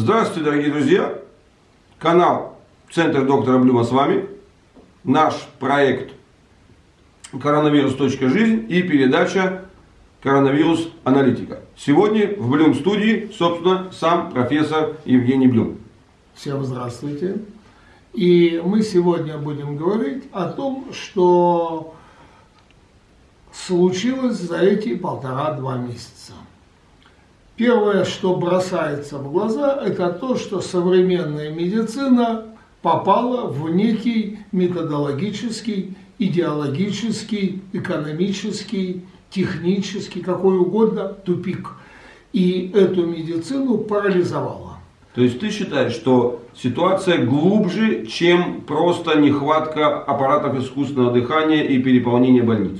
Здравствуйте, дорогие друзья! Канал Центр доктора Блюма с вами. Наш проект коронавирус.жизнь и передача коронавирус аналитика. Сегодня в Блюм студии, собственно, сам профессор Евгений Блюм. Всем здравствуйте. И мы сегодня будем говорить о том, что случилось за эти полтора-два месяца. Первое, что бросается в глаза, это то, что современная медицина попала в некий методологический, идеологический, экономический, технический, какой угодно тупик. И эту медицину парализовала. То есть ты считаешь, что ситуация глубже, чем просто нехватка аппаратов искусственного дыхания и переполнение больниц?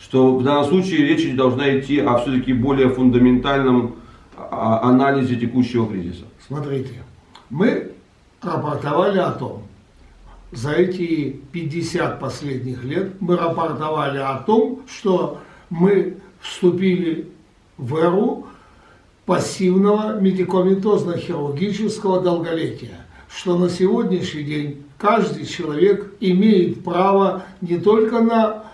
Что в данном случае речь должна идти о все-таки более фундаментальном а, анализе текущего кризиса. Смотрите, мы рапортовали о том, за эти 50 последних лет мы рапортовали о том, что мы вступили в эру пассивного медикаментозно-хирургического долголетия, что на сегодняшний день каждый человек имеет право не только на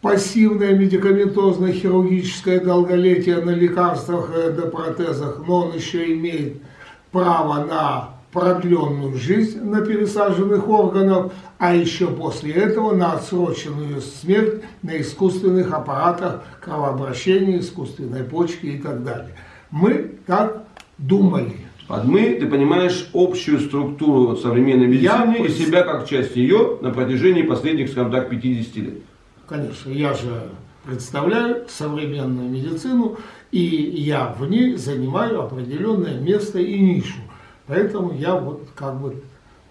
пассивное медикаментозное хирургическое долголетие на лекарствах и эндопротезах, но он еще имеет право на продленную жизнь на пересаженных органах, а еще после этого на отсроченную смерть на искусственных аппаратах кровообращения, искусственной почки и так далее. Мы так думали. Под мы, ты понимаешь общую структуру современной медицины Я и себя как часть ее на протяжении последних, скажем так, 50 лет. Конечно, я же представляю современную медицину, и я в ней занимаю определенное место и нишу. Поэтому я вот как бы...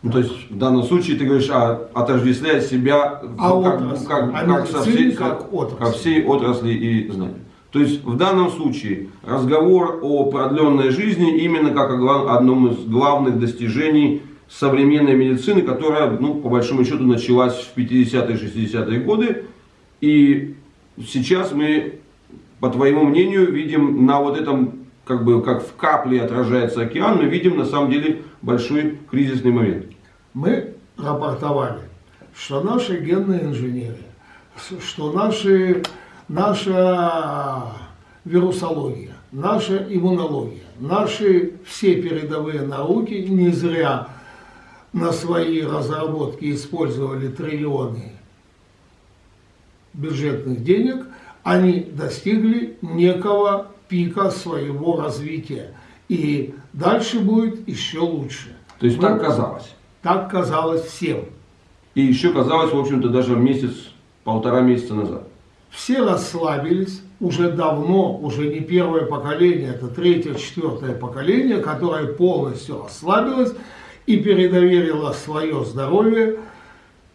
Ну, то есть в данном случае ты говоришь, а, отождествляя себя а как, отрасль, как, а как, со всей, как отрасль. ко всей отрасли и знаний. То есть в данном случае разговор о продленной жизни именно как о одном из главных достижений современной медицины, которая, ну, по большому счету, началась в 50-е, 60-е годы и сейчас мы, по твоему мнению, видим на вот этом, как бы, как в капле отражается океан, мы видим на самом деле большой кризисный момент. Мы рапортовали, что наши генные инженеры, что наши, наша вирусология, наша иммунология, наши все передовые науки не зря на свои разработки использовали триллионы бюджетных денег, они достигли некого пика своего развития. И дальше будет еще лучше. То есть ну, так казалось? Так казалось всем. И еще казалось, в общем-то, даже месяц, полтора месяца назад. Все расслабились уже давно, уже не первое поколение, это третье, четвертое поколение, которое полностью расслабилось и передоверило свое здоровье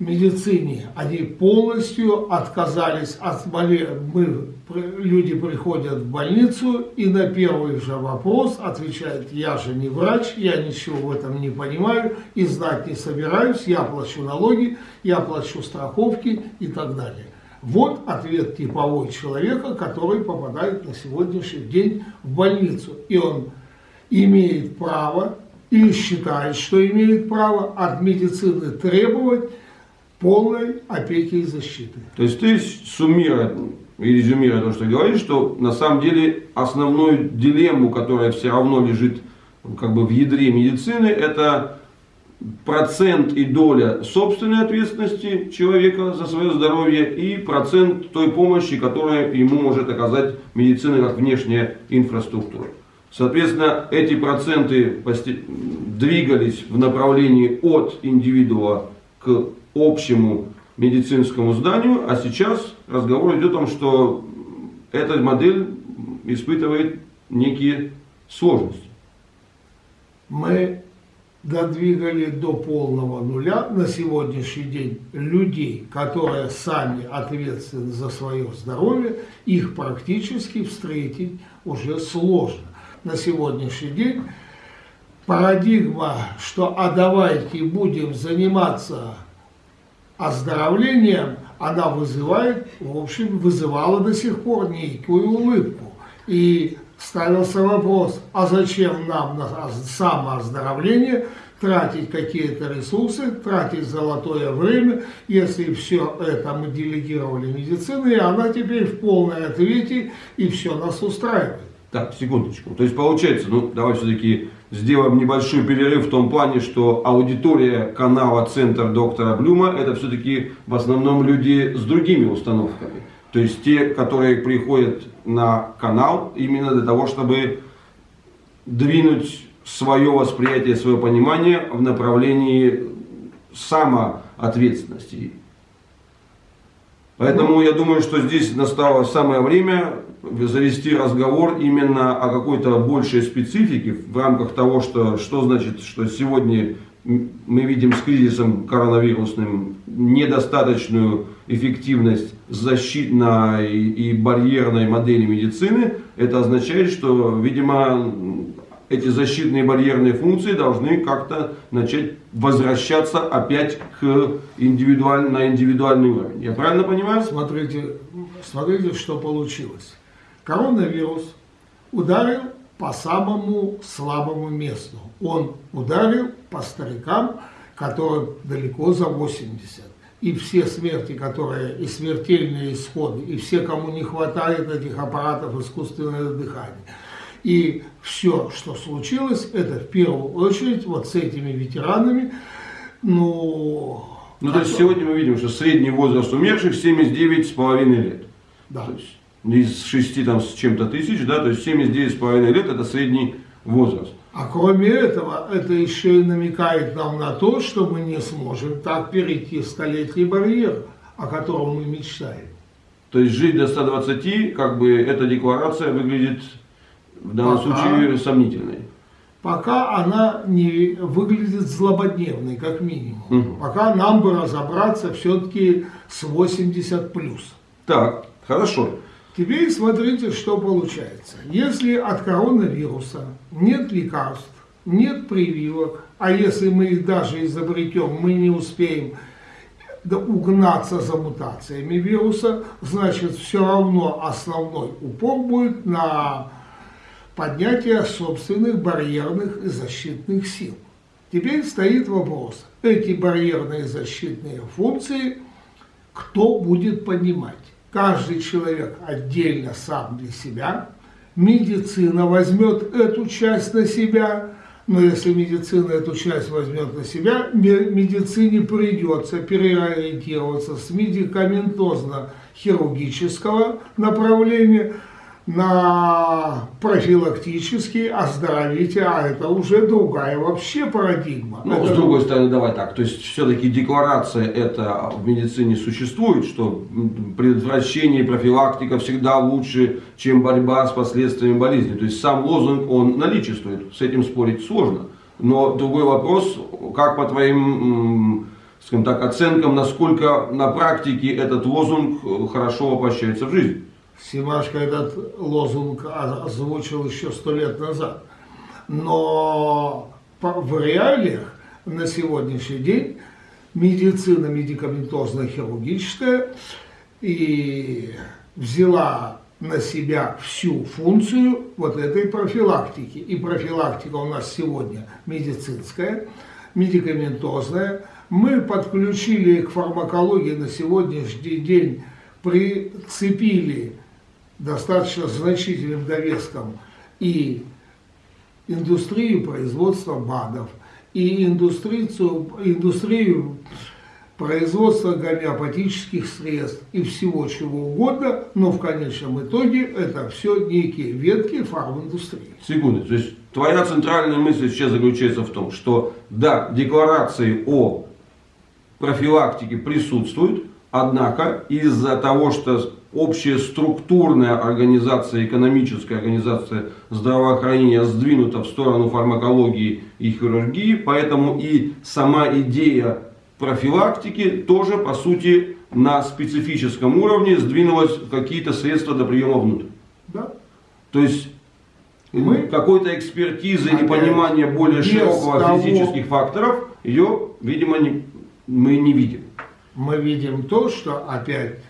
медицине, они полностью отказались от. Мы, люди приходят в больницу и на первый же вопрос отвечают, я же не врач, я ничего в этом не понимаю и знать не собираюсь, я плачу налоги, я плачу страховки и так далее. Вот ответ типовой человека, который попадает на сегодняшний день в больницу. И он имеет право или считает, что имеет право от медицины требовать полной опеки и защиты. То есть ты суммируя и резюмируя то, что говоришь, что на самом деле основную дилемму, которая все равно лежит как бы в ядре медицины, это процент и доля собственной ответственности человека за свое здоровье и процент той помощи, которую ему может оказать медицина как внешняя инфраструктура. Соответственно, эти проценты двигались в направлении от индивидуума к общему медицинскому зданию, а сейчас разговор идет о том, что эта модель испытывает некие сложности. Мы додвигали до полного нуля на сегодняшний день людей, которые сами ответственны за свое здоровье, их практически встретить уже сложно. На сегодняшний день парадигма, что а давайте будем заниматься оздоровлением, она вызывает, в общем, вызывала до сих пор некую улыбку. И ставился вопрос, а зачем нам на самооздоровление тратить какие-то ресурсы, тратить золотое время, если все это мы делегировали медицине, и она теперь в полной ответе, и все нас устраивает. Так, секундочку. То есть получается, ну давай все-таки сделаем небольшой перерыв в том плане, что аудитория канала Центр доктора Блюма это все-таки в основном люди с другими установками. То есть те, которые приходят на канал именно для того, чтобы двинуть свое восприятие, свое понимание в направлении самоответственности. Поэтому я думаю, что здесь настало самое время завести разговор именно о какой-то большей специфике в рамках того, что, что значит, что сегодня мы видим с кризисом коронавирусным недостаточную эффективность защитной и барьерной модели медицины. Это означает, что, видимо, эти защитные барьерные функции должны как-то начать возвращаться опять к индивидуаль, на индивидуальный уровень. Я правильно понимаю? Смотрите, смотрите, что получилось. Коронавирус ударил по самому слабому месту. Он ударил по старикам, которым далеко за 80. И все смерти, которые, и смертельные исходы, и все, кому не хватает этих аппаратов искусственного дыхания – и все, что случилось, это в первую очередь вот с этими ветеранами, ну... Ну, то есть сегодня мы видим, что средний возраст умерших 79,5 лет. Да. То есть из 6 там с чем-то тысяч, да, то есть 79,5 лет это средний возраст. А кроме этого, это еще и намекает нам на то, что мы не сможем так перейти столетний барьер, о котором мы мечтаем. То есть жить до 120, как бы эта декларация выглядит в данном пока, случае сомнительной. Пока она не выглядит злободневной, как минимум. Угу. Пока нам бы разобраться все-таки с 80 плюс. Так, хорошо. Теперь смотрите, что получается. Если от коронавируса нет лекарств, нет прививок, а если мы их даже изобретем, мы не успеем угнаться за мутациями вируса, значит все равно основной упор будет на поднятия собственных барьерных и защитных сил. Теперь стоит вопрос, эти барьерные защитные функции кто будет поднимать? Каждый человек отдельно сам для себя, медицина возьмет эту часть на себя, но если медицина эту часть возьмет на себя, медицине придется переориентироваться с медикаментозно-хирургического направления – на профилактический, оздоровите, а это уже другая вообще парадигма. Ну, это... с другой стороны, давай так, то есть все-таки декларация это в медицине существует, что предотвращение и профилактика всегда лучше, чем борьба с последствиями болезни. То есть сам лозунг, он наличествует, с этим спорить сложно. Но другой вопрос, как по твоим скажем так, оценкам, насколько на практике этот лозунг хорошо воплощается в жизнь? Симашко этот лозунг озвучил еще сто лет назад. Но в реалиях на сегодняшний день медицина медикаментозно-хирургическая и взяла на себя всю функцию вот этой профилактики. И профилактика у нас сегодня медицинская, медикаментозная. Мы подключили к фармакологии на сегодняшний день, прицепили достаточно значительным довеском и индустрию производства БАДов, и индустрию, индустрию производства гомеопатических средств и всего чего угодно, но в конечном итоге это все некие ветки фарминдустрии. Секунду, то есть твоя центральная мысль сейчас заключается в том, что да, декларации о профилактике присутствуют, однако из-за того, что общая структурная организация, экономическая организация здравоохранения сдвинута в сторону фармакологии и хирургии, поэтому и сама идея профилактики тоже, по сути, на специфическом уровне сдвинулась какие-то средства до приема внутрь. Да. То есть мы какой-то экспертизы и понимания более широкого того, физических факторов, ее, видимо, не, мы не видим. Мы видим то, что опять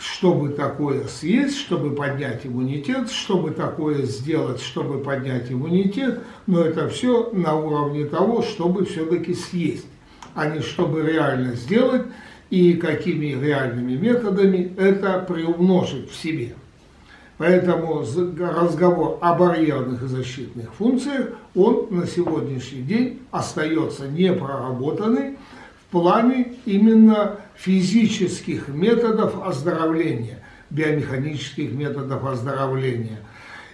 чтобы такое съесть, чтобы поднять иммунитет, чтобы такое сделать, чтобы поднять иммунитет, но это все на уровне того, чтобы все-таки съесть, а не чтобы реально сделать и какими реальными методами это приумножить в себе. Поэтому разговор о барьерных и защитных функциях, он на сегодняшний день остается непроработанный в плане именно физических методов оздоровления, биомеханических методов оздоровления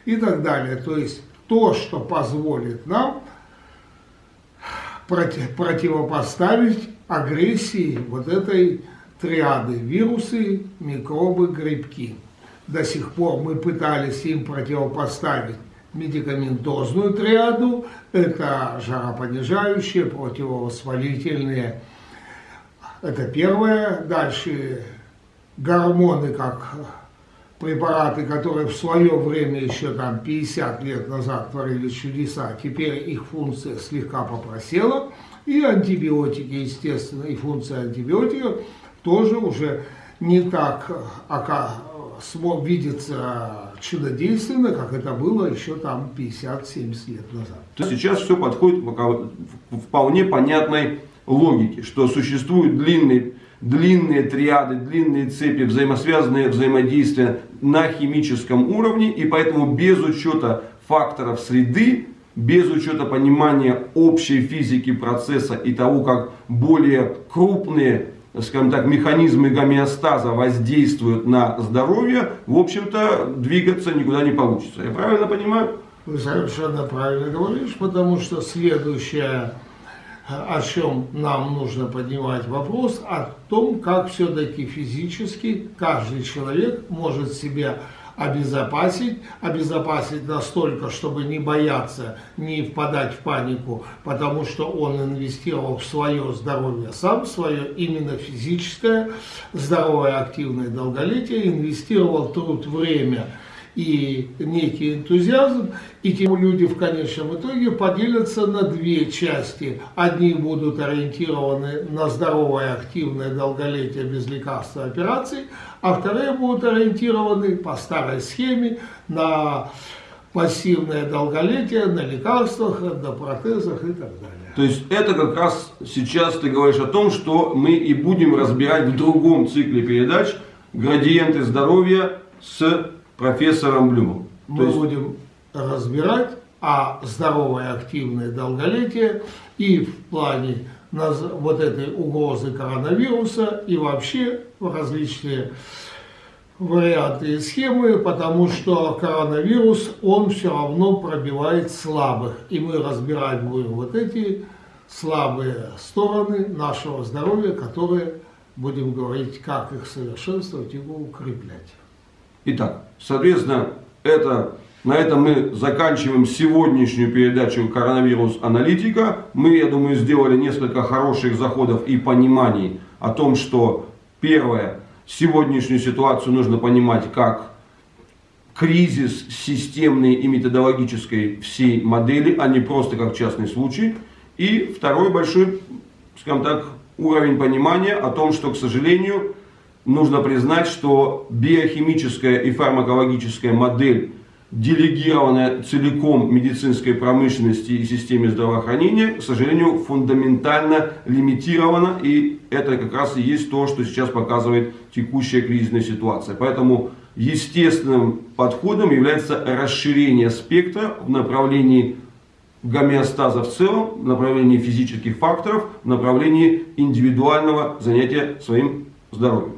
и так далее. То есть то, что позволит нам против, противопоставить агрессии вот этой триады вирусы, микробы, грибки. До сих пор мы пытались им противопоставить медикаментозную триаду, это жаропонижающие, противовоспалительные это первое. Дальше гормоны, как препараты, которые в свое время, еще там 50 лет назад творили чудеса, теперь их функция слегка попросела. И антибиотики, естественно, и функция антибиотиков тоже уже не так смог видеться чудодейственно, как это было еще там 50-70 лет назад. Сейчас все подходит к вполне понятной логики, что существуют длинные, длинные триады, длинные цепи, взаимосвязанные взаимодействия на химическом уровне, и поэтому без учета факторов среды, без учета понимания общей физики процесса и того, как более крупные скажем так, механизмы гомеостаза воздействуют на здоровье, в общем-то, двигаться никуда не получится. Я правильно понимаю? Вы совершенно правильно говоришь, потому что следующая о чем нам нужно поднимать вопрос, о том, как все-таки физически каждый человек может себя обезопасить, обезопасить настолько, чтобы не бояться, не впадать в панику, потому что он инвестировал в свое здоровье сам, свое именно физическое, здоровое, активное долголетие, инвестировал труд, время – и некий энтузиазм, и те люди в конечном итоге поделятся на две части. Одни будут ориентированы на здоровое, активное долголетие без лекарства операций, а вторые будут ориентированы по старой схеме на пассивное долголетие, на лекарствах, на протезах и так далее. То есть это как раз сейчас ты говоришь о том, что мы и будем разбирать в другом цикле передач градиенты здоровья с профессором Блюмом. Мы есть... будем разбирать а здоровое активное долголетие и в плане вот этой угрозы коронавируса и вообще различные варианты и схемы, потому что коронавирус, он все равно пробивает слабых. И мы разбирать будем вот эти слабые стороны нашего здоровья, которые будем говорить, как их совершенствовать и укреплять. Итак, соответственно, это, на этом мы заканчиваем сегодняшнюю передачу «Коронавирус аналитика». Мы, я думаю, сделали несколько хороших заходов и пониманий о том, что первое, сегодняшнюю ситуацию нужно понимать как кризис системной и методологической всей модели, а не просто как частный случай. И второй большой, скажем так, уровень понимания о том, что, к сожалению, нужно признать, что биохимическая и фармакологическая модель, делегированная целиком медицинской промышленности и системе здравоохранения, к сожалению, фундаментально лимитирована. И это как раз и есть то, что сейчас показывает текущая кризисная ситуация. Поэтому естественным подходом является расширение спектра в направлении гомеостаза в целом, в направлении физических факторов, в направлении индивидуального занятия своим здоровьем.